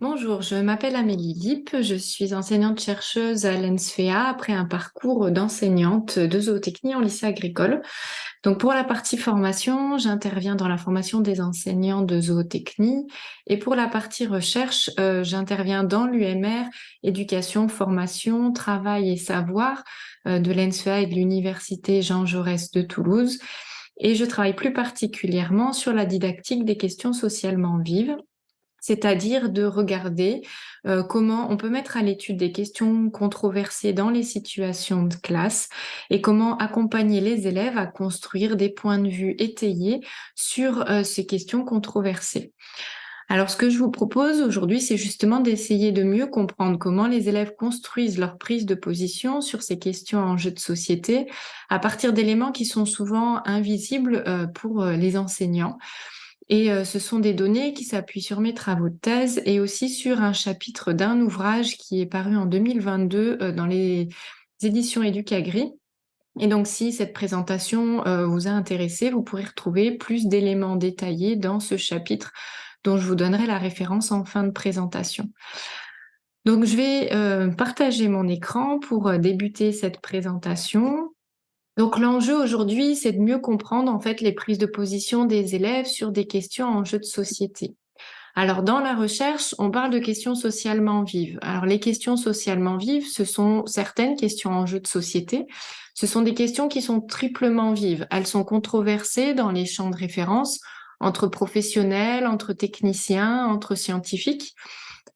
Bonjour, je m'appelle Amélie Lippe, je suis enseignante-chercheuse à l'ENSFEA après un parcours d'enseignante de zootechnie en lycée agricole. Donc pour la partie formation, j'interviens dans la formation des enseignants de zootechnie et pour la partie recherche, euh, j'interviens dans l'UMR, éducation, formation, travail et savoir euh, de l'ENSFEA et de l'université Jean Jaurès de Toulouse. Et je travaille plus particulièrement sur la didactique des questions socialement vives c'est-à-dire de regarder euh, comment on peut mettre à l'étude des questions controversées dans les situations de classe et comment accompagner les élèves à construire des points de vue étayés sur euh, ces questions controversées. Alors, ce que je vous propose aujourd'hui, c'est justement d'essayer de mieux comprendre comment les élèves construisent leur prise de position sur ces questions en jeu de société à partir d'éléments qui sont souvent invisibles euh, pour les enseignants. Et euh, ce sont des données qui s'appuient sur mes travaux de thèse et aussi sur un chapitre d'un ouvrage qui est paru en 2022 euh, dans les éditions Educagri. Et donc, si cette présentation euh, vous a intéressé, vous pourrez retrouver plus d'éléments détaillés dans ce chapitre dont je vous donnerai la référence en fin de présentation. Donc, je vais partager mon écran pour débuter cette présentation. Donc l'enjeu aujourd'hui, c'est de mieux comprendre en fait les prises de position des élèves sur des questions en jeu de société. Alors dans la recherche, on parle de questions socialement vives. Alors les questions socialement vives, ce sont certaines questions en jeu de société. Ce sont des questions qui sont triplement vives. Elles sont controversées dans les champs de référence entre professionnels, entre techniciens, entre scientifiques.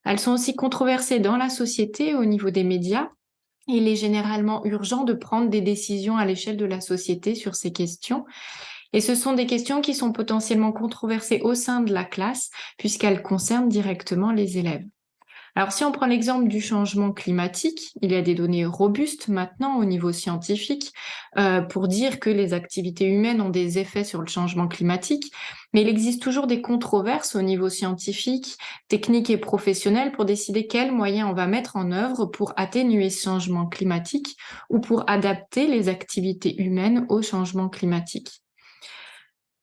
Elles sont aussi controversées dans la société au niveau des médias il est généralement urgent de prendre des décisions à l'échelle de la société sur ces questions. Et ce sont des questions qui sont potentiellement controversées au sein de la classe puisqu'elles concernent directement les élèves. Alors si on prend l'exemple du changement climatique, il y a des données robustes maintenant au niveau scientifique euh, pour dire que les activités humaines ont des effets sur le changement climatique, mais il existe toujours des controverses au niveau scientifique, technique et professionnel pour décider quels moyens on va mettre en œuvre pour atténuer ce changement climatique ou pour adapter les activités humaines au changement climatique.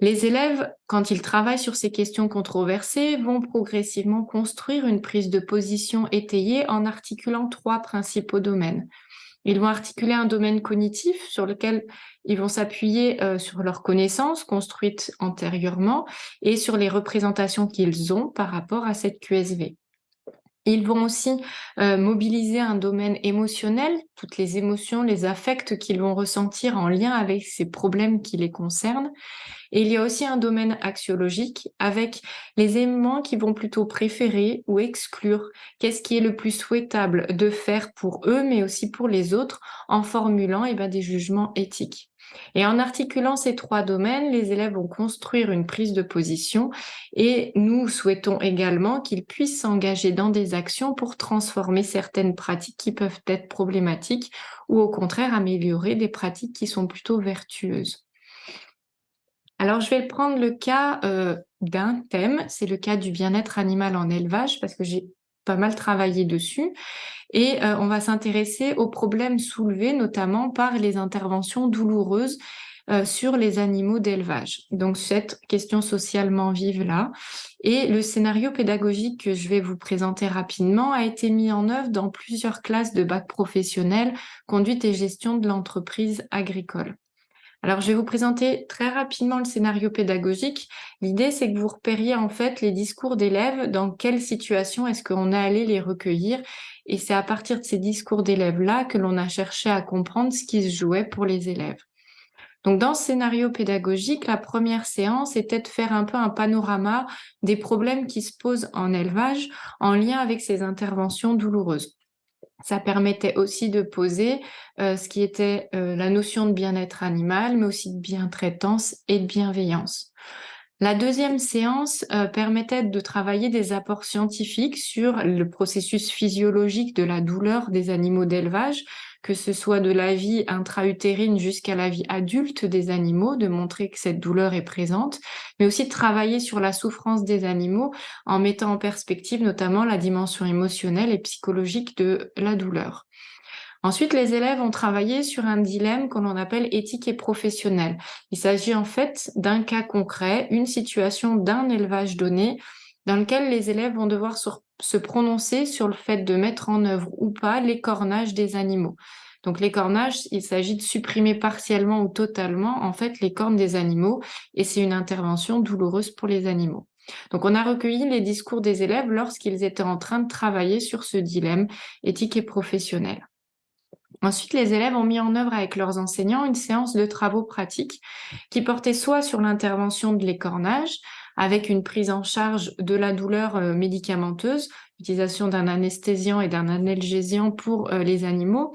Les élèves, quand ils travaillent sur ces questions controversées, vont progressivement construire une prise de position étayée en articulant trois principaux domaines. Ils vont articuler un domaine cognitif sur lequel ils vont s'appuyer euh, sur leurs connaissances construites antérieurement et sur les représentations qu'ils ont par rapport à cette QSV. Ils vont aussi mobiliser un domaine émotionnel, toutes les émotions, les affects qu'ils vont ressentir en lien avec ces problèmes qui les concernent. Et il y a aussi un domaine axiologique avec les éléments qui vont plutôt préférer ou exclure qu'est-ce qui est le plus souhaitable de faire pour eux, mais aussi pour les autres, en formulant eh ben, des jugements éthiques. Et en articulant ces trois domaines, les élèves vont construire une prise de position et nous souhaitons également qu'ils puissent s'engager dans des actions pour transformer certaines pratiques qui peuvent être problématiques ou au contraire améliorer des pratiques qui sont plutôt vertueuses. Alors, je vais prendre le cas euh, d'un thème, c'est le cas du bien-être animal en élevage, parce que j'ai mal travaillé dessus. Et euh, on va s'intéresser aux problèmes soulevés, notamment par les interventions douloureuses euh, sur les animaux d'élevage. Donc, cette question socialement vive-là. Et le scénario pédagogique que je vais vous présenter rapidement a été mis en œuvre dans plusieurs classes de bac professionnel, conduite et gestion de l'entreprise agricole. Alors, je vais vous présenter très rapidement le scénario pédagogique. L'idée, c'est que vous repériez en fait les discours d'élèves, dans quelle situation est-ce qu'on est allé les recueillir? Et c'est à partir de ces discours d'élèves-là que l'on a cherché à comprendre ce qui se jouait pour les élèves. Donc, dans ce scénario pédagogique, la première séance était de faire un peu un panorama des problèmes qui se posent en élevage en lien avec ces interventions douloureuses. Ça permettait aussi de poser ce qui était la notion de bien-être animal, mais aussi de bien-traitance et de bienveillance. La deuxième séance permettait de travailler des apports scientifiques sur le processus physiologique de la douleur des animaux d'élevage, que ce soit de la vie intra-utérine jusqu'à la vie adulte des animaux, de montrer que cette douleur est présente, mais aussi de travailler sur la souffrance des animaux en mettant en perspective notamment la dimension émotionnelle et psychologique de la douleur. Ensuite, les élèves ont travaillé sur un dilemme qu'on appelle éthique et professionnel. Il s'agit en fait d'un cas concret, une situation d'un élevage donné dans lequel les élèves vont devoir se prononcer sur le fait de mettre en œuvre ou pas les cornages des animaux. Donc les cornages, il s'agit de supprimer partiellement ou totalement en fait les cornes des animaux et c'est une intervention douloureuse pour les animaux. Donc on a recueilli les discours des élèves lorsqu'ils étaient en train de travailler sur ce dilemme éthique et professionnel. Ensuite, les élèves ont mis en œuvre avec leurs enseignants une séance de travaux pratiques qui portait soit sur l'intervention de l'écornage, avec une prise en charge de la douleur euh, médicamenteuse, l'utilisation d'un anesthésiant et d'un analgésiant pour euh, les animaux,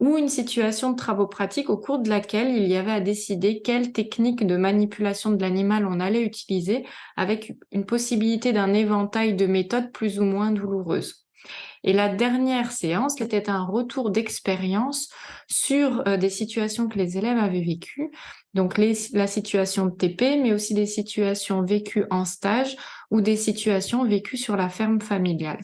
ou une situation de travaux pratiques au cours de laquelle il y avait à décider quelle technique de manipulation de l'animal on allait utiliser, avec une possibilité d'un éventail de méthodes plus ou moins douloureuses. Et la dernière séance était un retour d'expérience sur euh, des situations que les élèves avaient vécues, donc la situation de TP, mais aussi des situations vécues en stage ou des situations vécues sur la ferme familiale.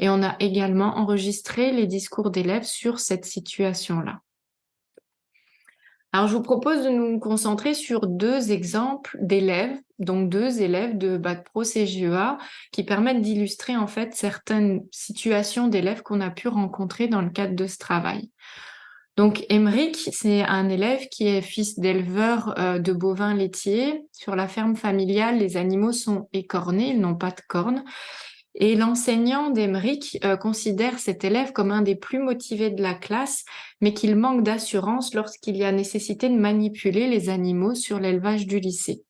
Et on a également enregistré les discours d'élèves sur cette situation-là. Alors, je vous propose de nous concentrer sur deux exemples d'élèves, donc deux élèves de Bac Pro CGEA, qui permettent d'illustrer en fait certaines situations d'élèves qu'on a pu rencontrer dans le cadre de ce travail. Donc, Emeric, c'est un élève qui est fils d'éleveur euh, de bovins laitiers. Sur la ferme familiale, les animaux sont écornés, ils n'ont pas de cornes. Et l'enseignant d'Emeric euh, considère cet élève comme un des plus motivés de la classe, mais qu'il manque d'assurance lorsqu'il y a nécessité de manipuler les animaux sur l'élevage du lycée.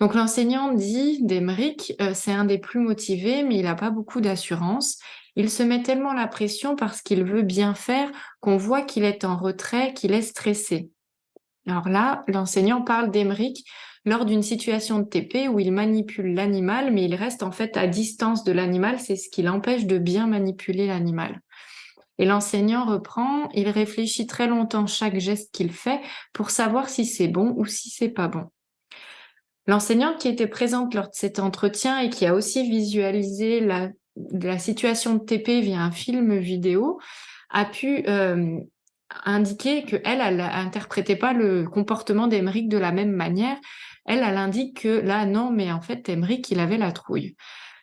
Donc l'enseignant dit d'Emeric, euh, c'est un des plus motivés, mais il n'a pas beaucoup d'assurance. Il se met tellement la pression parce qu'il veut bien faire qu'on voit qu'il est en retrait, qu'il est stressé. Alors là, l'enseignant parle d'Emeric lors d'une situation de TP où il manipule l'animal, mais il reste en fait à distance de l'animal, c'est ce qui l'empêche de bien manipuler l'animal. Et l'enseignant reprend, il réfléchit très longtemps chaque geste qu'il fait pour savoir si c'est bon ou si c'est pas bon. L'enseignante qui était présente lors de cet entretien et qui a aussi visualisé la, situation de TP via un film vidéo a pu euh, indiquer qu'elle, elle n'interprétait pas le comportement d'Emeric de la même manière elle, elle indique que là, non, mais en fait, Emmerich, il avait la trouille.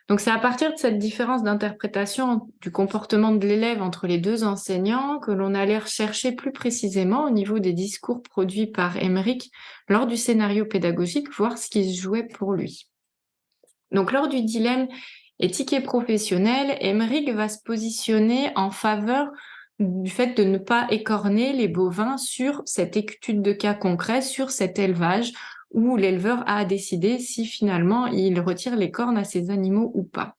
Donc c'est à partir de cette différence d'interprétation du comportement de l'élève entre les deux enseignants que l'on allait rechercher plus précisément au niveau des discours produits par Emmerich lors du scénario pédagogique, voir ce qui se jouait pour lui. Donc lors du dilemme éthique et professionnel, Emmerich va se positionner en faveur du fait de ne pas écorner les bovins sur cette étude de cas concret, sur cet élevage, où l'éleveur a décidé si finalement il retire les cornes à ses animaux ou pas.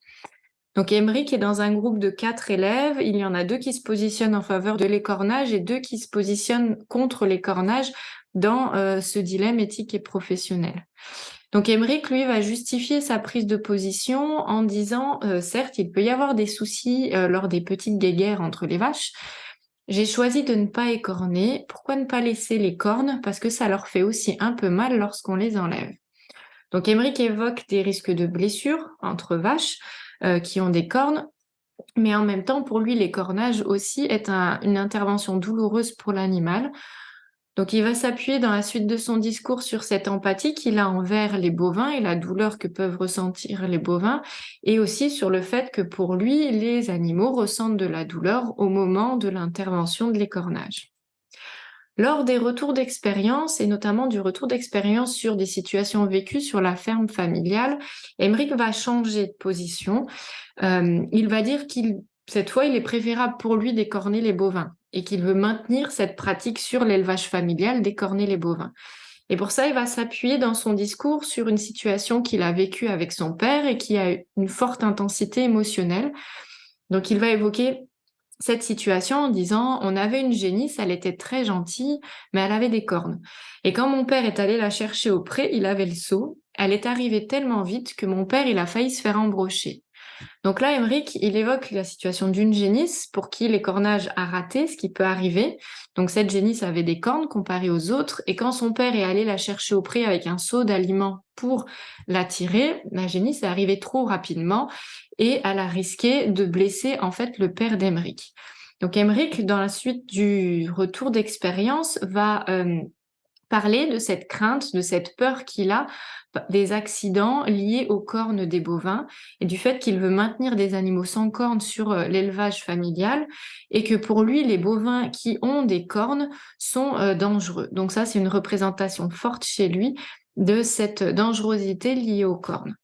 Donc Emmerich est dans un groupe de quatre élèves. Il y en a deux qui se positionnent en faveur de l'écornage et deux qui se positionnent contre l'écornage dans euh, ce dilemme éthique et professionnel. Donc Emmerich, lui, va justifier sa prise de position en disant, euh, certes, il peut y avoir des soucis euh, lors des petites guéguerres entre les vaches, j'ai choisi de ne pas écorner. Pourquoi ne pas laisser les cornes? Parce que ça leur fait aussi un peu mal lorsqu'on les enlève. Donc Emmerich évoque des risques de blessures entre vaches euh, qui ont des cornes, mais en même temps, pour lui, l'écornage aussi est une intervention douloureuse pour l'animal. Donc il va s'appuyer dans la suite de son discours sur cette empathie qu'il a envers les bovins et la douleur que peuvent ressentir les bovins, et aussi sur le fait que pour lui, les animaux ressentent de la douleur au moment de l'intervention de l'écornage. Lors des retours d'expérience, et notamment du retour d'expérience sur des situations vécues sur la ferme familiale, Emmerich va changer de position. Euh, il va dire qu'il cette fois, il est préférable pour lui d'écorner les bovins et qu'il veut maintenir cette pratique sur l'élevage familial d'écorner les bovins. Et pour ça, il va s'appuyer dans son discours sur une situation qu'il a vécue avec son père et qui a une forte intensité émotionnelle. Donc, il va évoquer cette situation en disant on avait une génisse, elle était très gentille, mais elle avait des cornes. Et quand mon père est allé la chercher au pré, il avait le seau. Elle est arrivée tellement vite que mon père, il a failli se faire embrocher. Donc là, Emmerich, il évoque la situation d'une génisse pour qui l'écornage a raté, ce qui peut arriver. Donc cette génisse avait des cornes comparées aux autres, et quand son père est allé la chercher au pré avec un seau d'aliments pour la tirer, la génisse est arrivée trop rapidement et elle a risqué de blesser en fait le père d'Emmerich. Donc Emmerich, dans la suite du retour d'expérience, va euh, parler de cette crainte, de cette peur qu'il a des accidents liés aux cornes des bovins et du fait qu'il veut maintenir des animaux sans cornes sur euh, l'élevage familial et que pour lui, les bovins qui ont des cornes sont euh, dangereux. Donc ça, c'est une représentation forte chez lui de cette dangerosité liée aux cornes.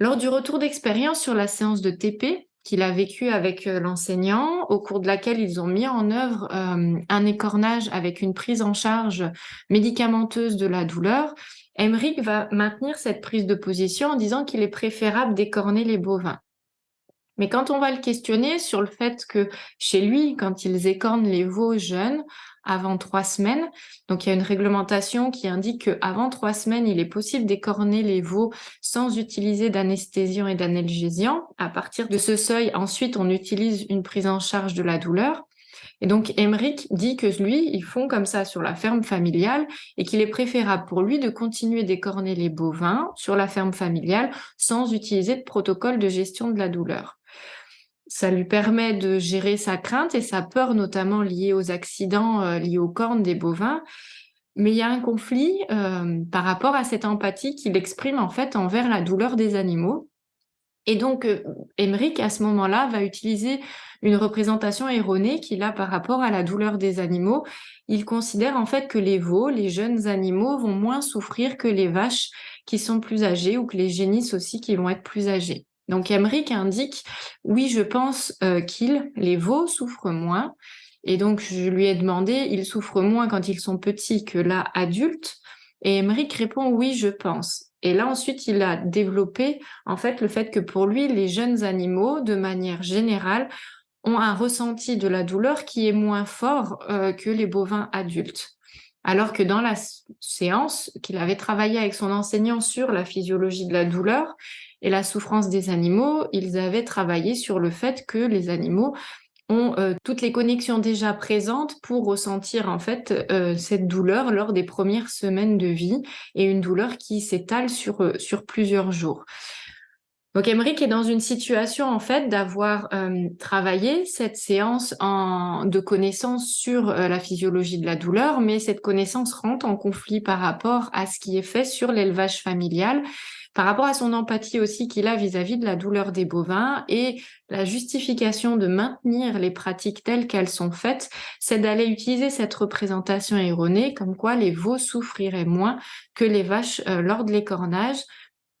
Lors du retour d'expérience sur la séance de TP, qu'il a vécu avec euh, l'enseignant, au cours de laquelle ils ont mis en œuvre euh, un écornage avec une prise en charge médicamenteuse de la douleur, Emmerich va maintenir cette prise de position en disant qu'il est préférable d'écorner les bovins. Mais quand on va le questionner sur le fait que chez lui, quand ils écornent les veaux jeunes, avant trois semaines. Donc il y a une réglementation qui indique qu'avant trois semaines, il est possible d'écorner les veaux sans utiliser d'anesthésiant et d'analgésiant. À partir de ce seuil, ensuite, on utilise une prise en charge de la douleur. Et donc, Emmerich dit que lui, ils font comme ça sur la ferme familiale et qu'il est préférable pour lui de continuer d'écorner les bovins sur la ferme familiale sans utiliser de protocole de gestion de la douleur ça lui permet de gérer sa crainte et sa peur, notamment liée aux accidents euh, liés aux cornes des bovins. Mais il y a un conflit euh, par rapport à cette empathie qu'il exprime en fait envers la douleur des animaux. Et donc, euh, à ce moment-là, va utiliser une représentation erronée qu'il a par rapport à la douleur des animaux. Il considère en fait que les veaux, les jeunes animaux, vont moins souffrir que les vaches qui sont plus âgées ou que les génisses aussi qui vont être plus âgées. Donc Emmerich indique, oui, je pense euh, qu'ils, les veaux, souffrent moins. Et donc je lui ai demandé, ils souffrent moins quand ils sont petits que là, adultes? Et Emmerich répond, oui, je pense. Et là, ensuite, il a développé, en fait, le fait que pour lui, les jeunes animaux, de manière générale, ont un ressenti de la douleur qui est moins fort euh, que les bovins adultes. Alors que dans la séance qu'il avait travaillé avec son enseignant sur la physiologie de la douleur, et la souffrance des animaux, ils avaient travaillé sur le fait que les animaux ont euh, toutes les connexions déjà présentes pour ressentir en fait euh, cette douleur lors des premières semaines de vie et une douleur qui s'étale sur, euh, sur plusieurs jours. Donc Emmerich est dans une situation en fait d'avoir travaillé cette séance de connaissance sur la physiologie de la douleur, mais cette connaissance rentre en conflit par rapport à ce qui est fait sur l'élevage familial par rapport à son empathie aussi qu'il a vis-à-vis de la douleur des bovins et la justification de maintenir les pratiques telles qu'elles sont faites, c'est d'aller utiliser cette représentation erronée comme quoi les veaux souffriraient moins que les vaches euh, lors de l'écornage,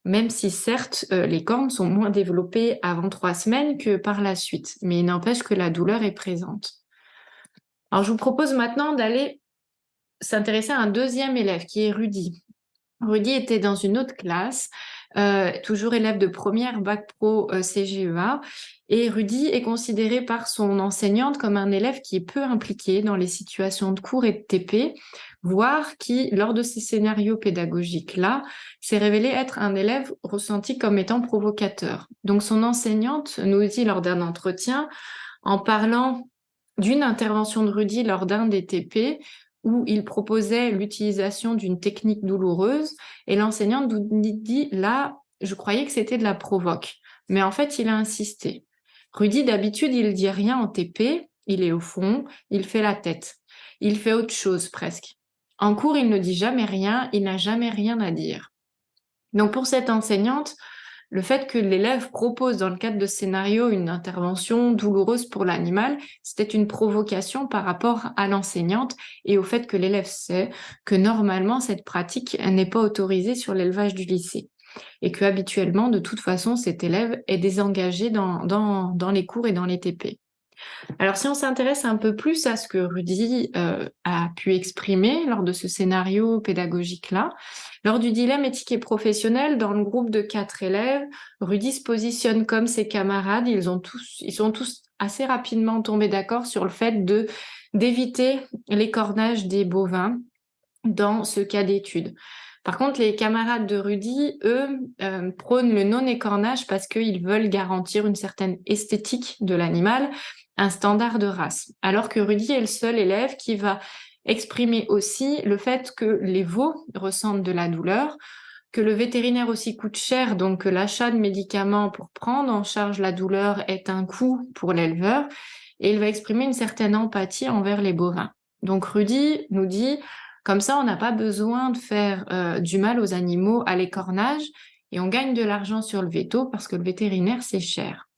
même si certes euh, les cornes sont moins développées avant trois semaines que par la suite, mais il n'empêche que la douleur est présente. Alors je vous propose maintenant d'aller s'intéresser à un deuxième élève qui est Rudy. Rudy était dans une autre classe, euh, toujours élève de première bac pro euh, CGEA, et Rudy est considéré par son enseignante comme un élève qui est peu impliqué dans les situations de cours et de TP, voire qui, lors de ces scénarios pédagogiques-là, s'est révélé être un élève ressenti comme étant provocateur. Donc son enseignante nous dit lors d'un entretien, en parlant d'une intervention de Rudy lors d'un des TP, où il proposait l'utilisation d'une technique douloureuse et l'enseignante nous dit là, je croyais que c'était de la provoque. Mais en fait, il a insisté. Rudy, d'habitude, il dit rien en TP, il est au fond, il fait la tête. Il fait autre chose presque. En cours, il ne dit jamais rien, il n'a jamais rien à dire. Donc pour cette enseignante, le fait que l'élève propose dans le cadre de scénario une intervention douloureuse pour l'animal, c'était une provocation par rapport à l'enseignante et au fait que l'élève sait que normalement cette pratique n'est pas autorisée sur l'élevage du lycée et que habituellement, de toute façon, cet élève est désengagé dans, dans, dans les cours et dans les TP. Alors, si on s'intéresse un peu plus à ce que Rudy euh, a pu exprimer lors de ce scénario pédagogique-là, lors du dilemme éthique et professionnel, dans le groupe de quatre élèves, Rudy se positionne comme ses camarades. Ils, ont tous, ils sont tous assez rapidement tombés d'accord sur le fait d'éviter l'écornage des bovins dans ce cas d'étude. Par contre, les camarades de Rudy, eux, euh, prônent le non-écornage parce qu'ils veulent garantir une certaine esthétique de l'animal un standard de race. Alors que Rudy est le seul élève qui va exprimer aussi le fait que les veaux ressentent de la douleur, que le vétérinaire aussi coûte cher, donc que l'achat de médicaments pour prendre en charge la douleur est un coût pour l'éleveur, et il va exprimer une certaine empathie envers les bovins. Donc Rudy nous dit, Comme ça, on n'a pas besoin de faire euh, du mal aux animaux à l'écornage et on gagne de l'argent sur le veto parce que le vétérinaire, c'est cher.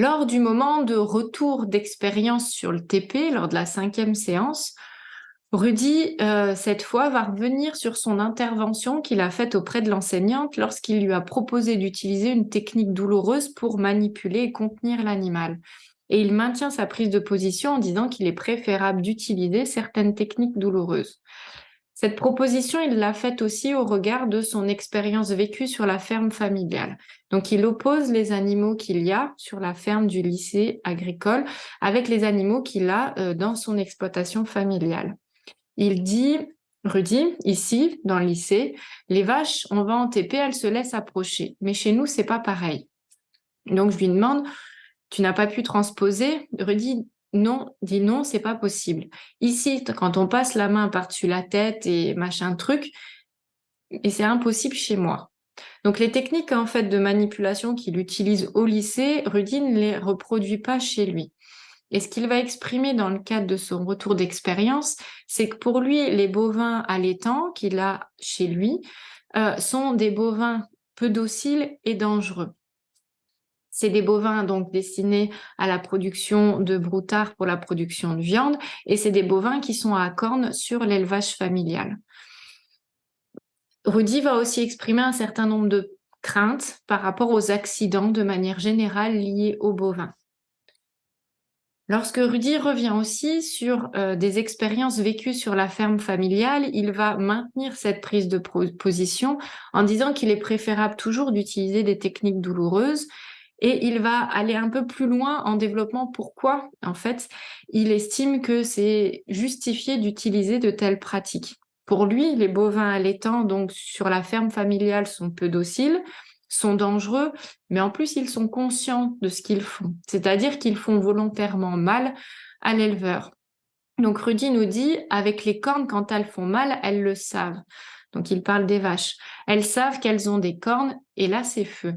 Lors du moment de retour d'expérience sur le TP, lors de la cinquième séance, Rudy, euh, cette fois, va revenir sur son intervention qu'il a faite auprès de l'enseignante lorsqu'il lui a proposé d'utiliser une technique douloureuse pour manipuler et contenir l'animal. Et il maintient sa prise de position en disant qu'il est préférable d'utiliser certaines techniques douloureuses. Cette proposition, il l'a faite aussi au regard de son expérience vécue sur la ferme familiale. Donc, il oppose les animaux qu'il y a sur la ferme du lycée agricole avec les animaux qu'il a euh, dans son exploitation familiale. Il dit, Rudy, ici, dans le lycée, les vaches, on va en TP, elles se laissent approcher. Mais chez nous, c'est pas pareil. Donc, je lui demande, tu n'as pas pu transposer? Rudy non, dit non, c'est pas possible. Ici, quand on passe la main par-dessus la tête et machin truc, et c'est impossible chez moi. Donc les techniques en fait de manipulation qu'il utilise au lycée, Rudy ne les reproduit pas chez lui. Et ce qu'il va exprimer dans le cadre de son retour d'expérience, c'est que pour lui, les bovins allaitants qu'il a chez lui euh, sont des bovins peu dociles et dangereux. C'est des bovins donc destinés à la production de broutards pour la production de viande et c'est des bovins qui sont à cornes sur l'élevage familial. Rudy va aussi exprimer un certain nombre de craintes par rapport aux accidents de manière générale liés aux bovins. Lorsque Rudy revient aussi sur euh, des expériences vécues sur la ferme familiale, il va maintenir cette prise de position en disant qu'il est préférable toujours d'utiliser des techniques douloureuses et il va aller un peu plus loin en développement pourquoi, en fait, il estime que c'est justifié d'utiliser de telles pratiques. Pour lui, les bovins allaitants, donc sur la ferme familiale, sont peu dociles, sont dangereux, mais en plus, ils sont conscients de ce qu'ils font. C'est-à-dire qu'ils font volontairement mal à l'éleveur. Donc Rudy nous dit, avec les cornes, quand elles font mal, elles le savent. Donc il parle des vaches. Elles savent qu'elles ont des cornes, et là, c'est feu.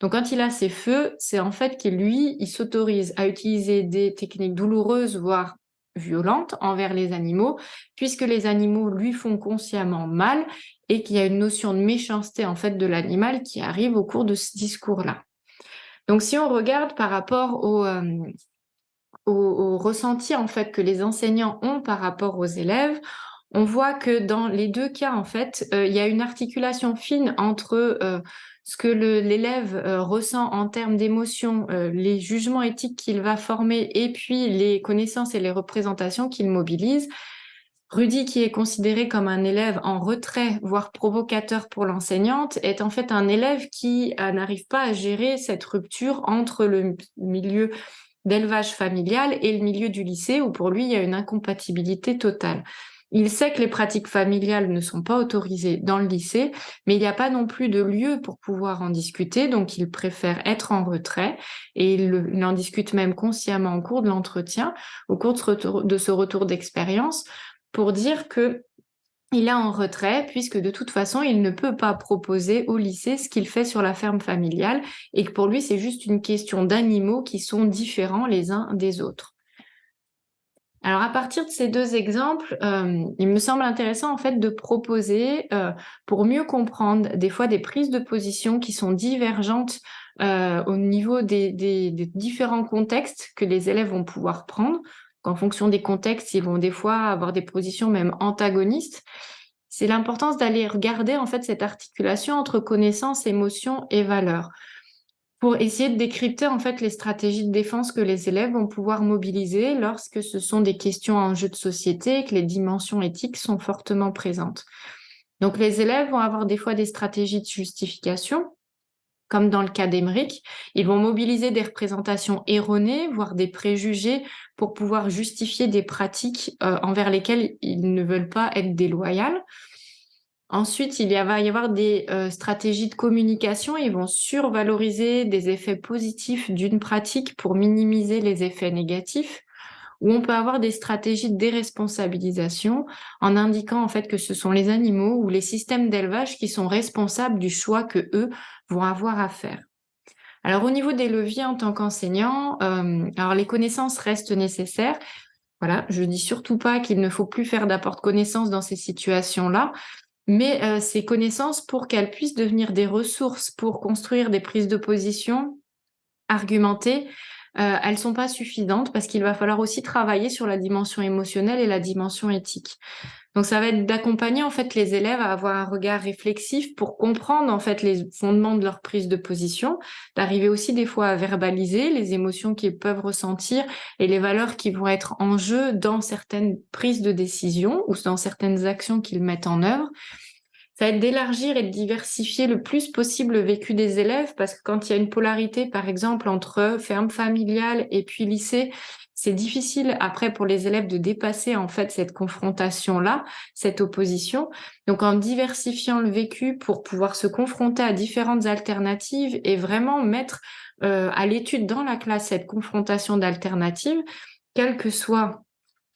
Donc, quand il a ses feux, c'est en fait qu'il lui, il s'autorise à utiliser des techniques douloureuses, voire violentes envers les animaux, puisque les animaux lui font consciemment mal et qu'il y a une notion de méchanceté en fait de l'animal qui arrive au cours de ce discours-là. Donc, si on regarde par rapport au, euh, ressenti en fait que les enseignants ont par rapport aux élèves, on voit que dans les deux cas, en fait, euh, il y a une articulation fine entre euh, ce que l'élève euh, ressent en termes d'émotions, les jugements éthiques qu'il va former et puis les connaissances et les représentations qu'il mobilise. Rudy, qui est considéré comme un élève en retrait, voire provocateur pour l'enseignante, est en fait un élève qui n'arrive pas à gérer cette rupture entre le milieu d'élevage familial et le milieu du lycée, où pour lui, il y a une incompatibilité totale. Il sait que les pratiques familiales ne sont pas autorisées dans le lycée, mais il n'y a pas non plus de lieu pour pouvoir en discuter, donc il préfère être en retrait et il, en discute même consciemment au cours de l'entretien, au cours de ce retour, d'expérience, pour dire que il est en retrait puisque de toute façon, il ne peut pas proposer au lycée ce qu'il fait sur la ferme familiale et que pour lui, c'est juste une question d'animaux qui sont différents les uns des autres. Alors à partir de ces deux exemples, euh, il me semble intéressant en fait de proposer euh, pour mieux comprendre des fois des prises de position qui sont divergentes euh, au niveau des, différents contextes que les élèves vont pouvoir prendre. En fonction des contextes, ils vont des fois avoir des positions même antagonistes. C'est l'importance d'aller regarder en fait cette articulation entre connaissance, émotion et valeur pour essayer de décrypter en fait les stratégies de défense que les élèves vont pouvoir mobiliser lorsque ce sont des questions en jeu de société et que les dimensions éthiques sont fortement présentes. Donc les élèves vont avoir des fois des stratégies de justification, comme dans le cas d'Emeric, ils vont mobiliser des représentations erronées, voire des préjugés, pour pouvoir justifier des pratiques euh, envers lesquelles ils ne veulent pas être déloyales. Ensuite, il va y avoir des euh, stratégies de communication. Ils vont survaloriser des effets positifs d'une pratique pour minimiser les effets négatifs. Ou on peut avoir des stratégies de déresponsabilisation en indiquant en fait que ce sont les animaux ou les systèmes d'élevage qui sont responsables du choix que eux vont avoir à faire. Alors au niveau des leviers en tant qu'enseignant, euh, alors les connaissances restent nécessaires. Voilà, je dis surtout pas qu'il ne faut plus faire d'apport de connaissances dans ces situations-là, mais euh, ces connaissances pour qu'elles puissent devenir des ressources pour construire des prises de position argumentées, euh, elles sont pas suffisantes parce qu'il va falloir aussi travailler sur la dimension émotionnelle et la dimension éthique. Donc ça va être d'accompagner en fait les élèves à avoir un regard réflexif pour comprendre en fait les fondements de leur prise de position, d'arriver aussi des fois à verbaliser les émotions qu'ils peuvent ressentir et les valeurs qui vont être en jeu dans certaines prises de décision ou dans certaines actions qu'ils mettent en œuvre d'élargir et de diversifier le plus possible le vécu des élèves, parce que quand il y a une polarité, par exemple, entre ferme familiale et puis lycée, c'est difficile après pour les élèves de dépasser en fait cette confrontation-là, cette opposition. Donc en diversifiant le vécu pour pouvoir se confronter à différentes alternatives et vraiment mettre euh, à l'étude dans la classe cette confrontation d'alternatives, quelle que soit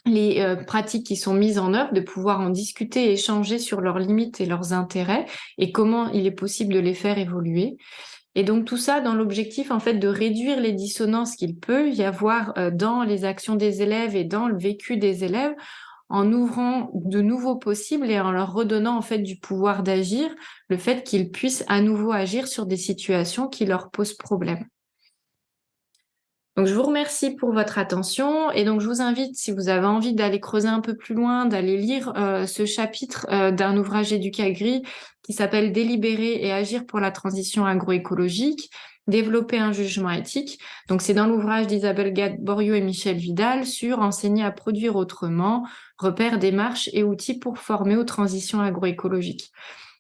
les euh, pratiques qui sont mises en œuvre, de pouvoir en discuter échanger sur leurs limites et leurs intérêts et comment il est possible de les faire évoluer. Et donc tout ça dans l'objectif en fait de réduire les dissonances qu'il peut y avoir euh, dans les actions des élèves et dans le vécu des élèves en ouvrant de nouveaux possibles et en leur redonnant en fait du pouvoir d'agir, le fait qu'ils puissent à nouveau agir sur des situations qui leur posent problème. Donc, je vous remercie pour votre attention et donc je vous invite, si vous avez envie d'aller creuser un peu plus loin, d'aller lire euh, ce chapitre euh, d'un ouvrage Éducagri qui s'appelle Délibérer et agir pour la transition agroécologique, développer un jugement éthique. Donc, c'est dans l'ouvrage d'Isabelle Gad-Borio et Michel Vidal sur enseigner à produire autrement, repères, démarches et outils pour former aux transitions agroécologiques.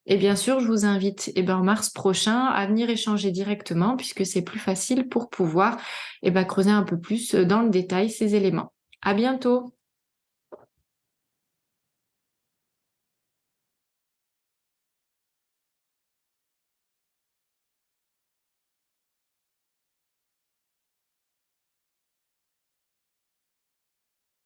Et bien sûr, je vous invite eh ben, en mars prochain à venir échanger directement puisque c'est plus facile pour pouvoir eh ben, creuser un peu plus dans le détail ces éléments. À bientôt